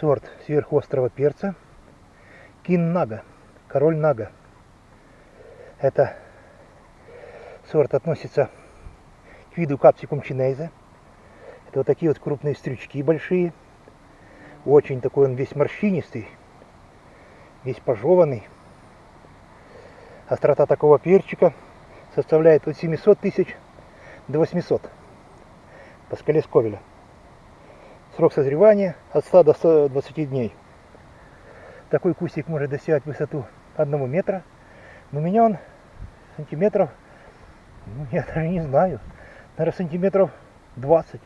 сорт сверхострого перца Киннага, король Нага. Это сорт относится к виду капсикум чинейза. Это вот такие вот крупные стрючки большие. Очень такой он весь морщинистый, весь пожеванный. Острота такого перчика составляет от 700 тысяч до 800 по скале Сковеля. Срок созревания от 100 до 120 дней. Такой кустик может достигать высоту 1 метра. Но у меня он сантиметров, ну, я даже не знаю, наверное, сантиметров 20.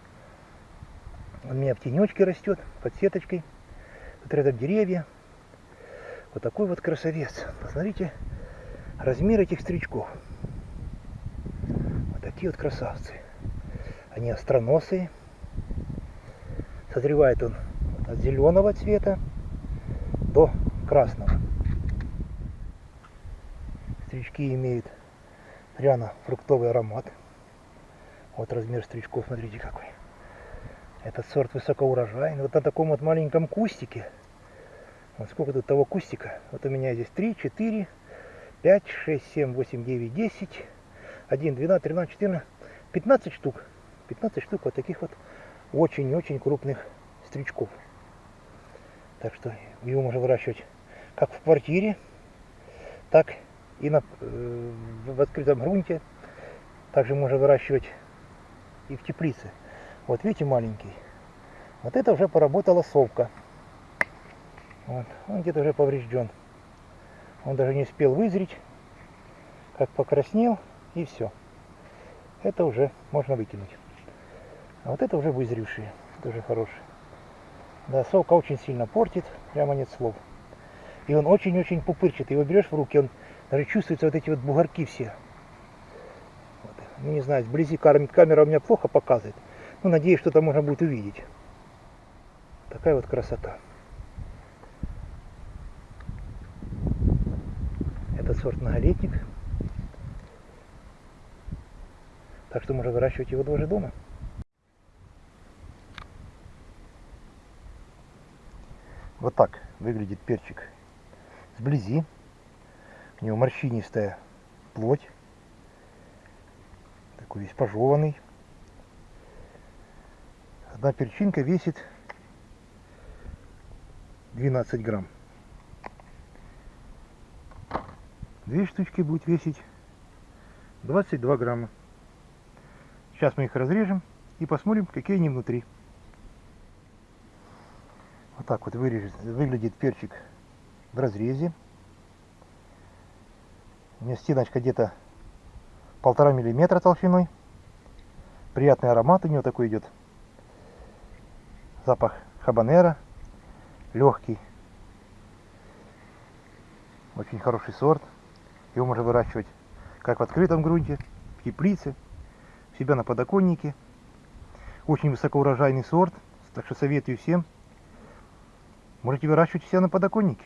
Он у меня в тенечке растет, под сеточкой. Вот рядом деревья. Вот такой вот красавец. Посмотрите размер этих стричков. Вот такие вот красавцы. Они остроносые. Созревает он от зеленого цвета до красного. Стрички имеют пряно-фруктовый аромат. Вот размер стричков, смотрите какой. Этот сорт высокоурожайный. Вот на таком вот маленьком кустике. Вот сколько тут того кустика? Вот у меня здесь 3, 4, 5, 6, 7, 8, 9, 10, 1, 12, 13, 14, 15 штук. 15 штук вот таких вот очень-очень крупных стричков. Так что его можно выращивать как в квартире, так и на, э, в открытом грунте. Также можно выращивать и в теплице. Вот видите, маленький. Вот это уже поработала совка. Вот. Он где-то уже поврежден. Он даже не успел вызреть. Как покраснел и все. Это уже можно выкинуть. А вот это уже вызревшие. Это уже хорошие. Да, совка очень сильно портит. Прямо нет слов. И он очень-очень пупырчатый. Его берешь в руки, он даже чувствуется вот эти вот бугорки все. Вот. Ну, не знаю, вблизи камера у меня плохо показывает. Ну, надеюсь, что-то можно будет увидеть. Такая вот красота. Этот сорт многолетник. Так что можно выращивать его даже дома. Вот так выглядит перчик сблизи. У него морщинистая плоть. Такой весь пожеванный. Одна перчинка весит 12 грамм. Две штучки будут весить 22 грамма. Сейчас мы их разрежем и посмотрим, какие они внутри. Вот так вот выглядит перчик в разрезе. У меня стеночка где-то полтора миллиметра толщиной. Приятный аромат у него такой идет. Запах хабанера. Легкий. Очень хороший сорт. Его можно выращивать как в открытом грунте, в теплице, у себя на подоконнике. Очень высокоурожайный сорт, так что советую всем. Можете выращивать у себя на подоконнике.